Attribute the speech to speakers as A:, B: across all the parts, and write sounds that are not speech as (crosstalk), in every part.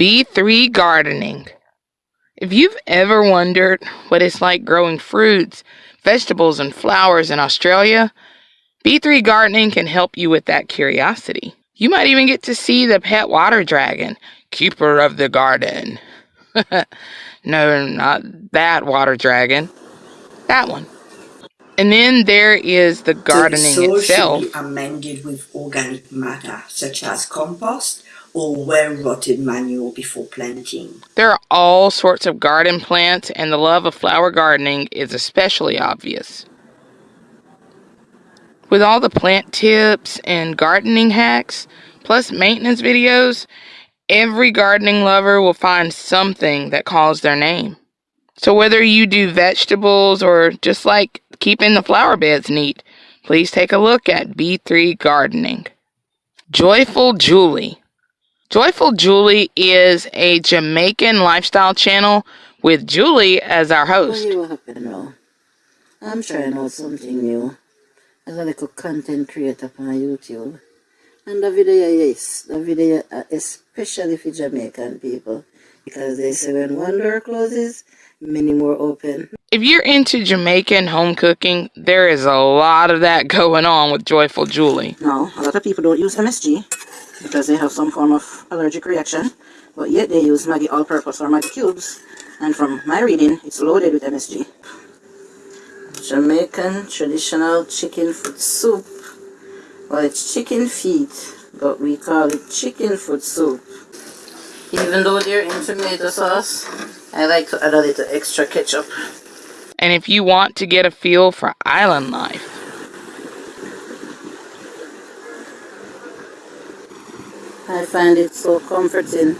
A: B3 gardening. If you've ever wondered what it's like growing fruits, vegetables, and flowers in Australia, B3 gardening can help you with that curiosity. You might even get to see the pet water dragon, keeper of the garden. (laughs) no, not that water dragon. That one. And then there is the gardening
B: the soil
A: itself.
B: should be amended with organic matter such as compost or well rotted manure before planting.
A: There are all sorts of garden plants, and the love of flower gardening is especially obvious. With all the plant tips and gardening hacks, plus maintenance videos, every gardening lover will find something that calls their name. So, whether you do vegetables or just like keeping the flower beds neat, please take a look at B3 Gardening. Joyful Julie. Joyful Julie is a Jamaican lifestyle channel with Julie as our host.
C: What you happen now? I'm trying out something new as a little content creator on YouTube. And the video is the video uh, especially for Jamaican people because they say when one door closes, many more open.
A: If you're into Jamaican home cooking, there is a lot of that (laughs) going on with Joyful Julie.
C: No, a lot of people don't use MSG because they have some form of allergic reaction, but yet they use Maggi all-purpose or Maggi cubes. And from my reading, it's loaded with MSG. Jamaican traditional chicken foot soup. Well, it's chicken feet, but we call it chicken foot soup. Even though they're in tomato sauce, I like to add a little extra ketchup.
A: And if you want to get a feel for island life,
C: I find it so comforting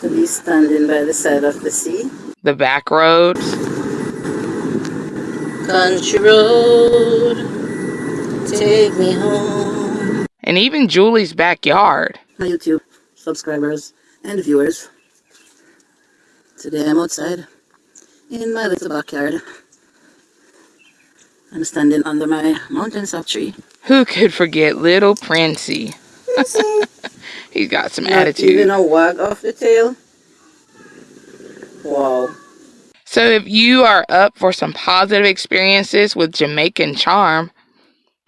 C: to be standing by the side of the sea.
A: the back roads,
C: Country road, take me home.
A: and even Julie's backyard.
C: My YouTube subscribers and viewers. Today I'm outside in my little backyard. I'm standing under my mountain sap tree.
A: Who could forget little Princey? (laughs) He's got some
C: Not
A: attitude.
C: even a wag off the tail. Wow.
A: So if you are up for some positive experiences with Jamaican charm,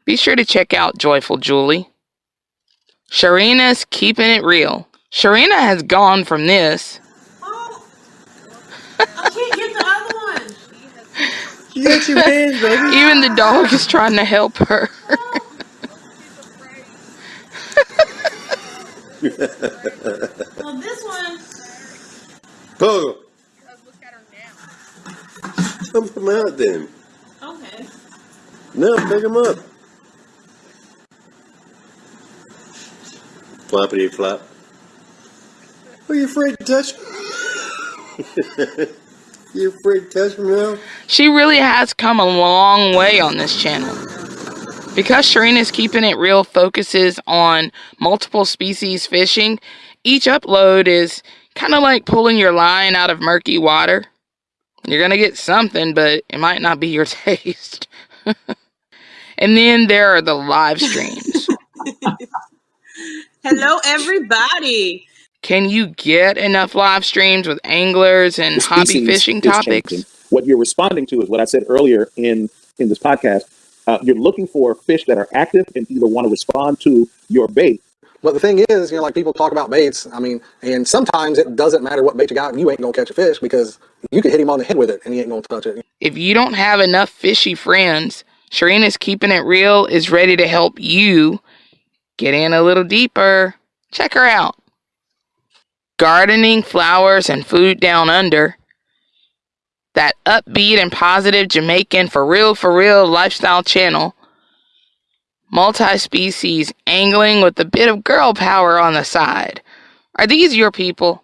A: be sure to check out Joyful Julie. Sharina's keeping it real. Sharina has gone from this.
D: I can't get the other one. (laughs)
E: You got two hands, baby.
A: Even the dog is trying to help her.
D: Oh, Well, this one.
E: Go. Come come out then.
D: Okay.
E: No, pick them up. Floppity flop. Are you afraid to touch? (laughs) you afraid to touch me now?
A: She really has come a long way on this channel. Because Sharina's keeping it real focuses on multiple species fishing, each upload is kind of like pulling your line out of murky water. You're going to get something, but it might not be your (laughs) taste. and then there are the live streams. (laughs)
D: Hello, everybody.
A: Can you get enough live streams with anglers and hobby fishing topics?
F: changing. What you're responding to is what I said earlier in in this podcast. Uh, you're looking for fish that are active and either want to respond to your bait.
G: But the thing is, you know, like people talk about baits. I mean, and sometimes it doesn't matter what bait you got, you ain't gonna catch a fish because you could hit him on the head with it and he ain't gonna touch it.
A: If you don't have enough fishy friends, Sharina's Keeping It Real is ready to help you get in a little deeper. Check her out. Gardening, flowers, and food down under. That upbeat and positive Jamaican for real, for real lifestyle channel. Multi species angling with a bit of girl power on the side. Are these your people?